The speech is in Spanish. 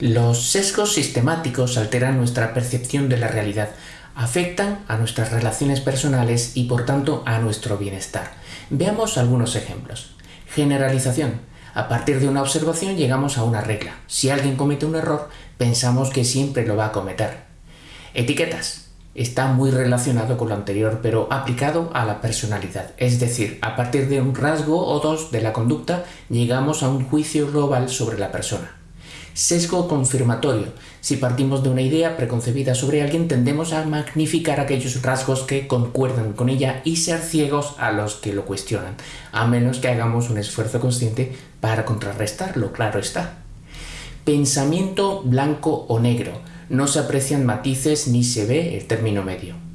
Los sesgos sistemáticos alteran nuestra percepción de la realidad, afectan a nuestras relaciones personales y por tanto a nuestro bienestar. Veamos algunos ejemplos. Generalización. A partir de una observación llegamos a una regla. Si alguien comete un error, pensamos que siempre lo va a cometer. Etiquetas. Está muy relacionado con lo anterior, pero aplicado a la personalidad. Es decir, a partir de un rasgo o dos de la conducta, llegamos a un juicio global sobre la persona. Sesgo confirmatorio. Si partimos de una idea preconcebida sobre alguien, tendemos a magnificar aquellos rasgos que concuerdan con ella y ser ciegos a los que lo cuestionan, a menos que hagamos un esfuerzo consciente para contrarrestarlo, claro está. Pensamiento blanco o negro. No se aprecian matices ni se ve el término medio.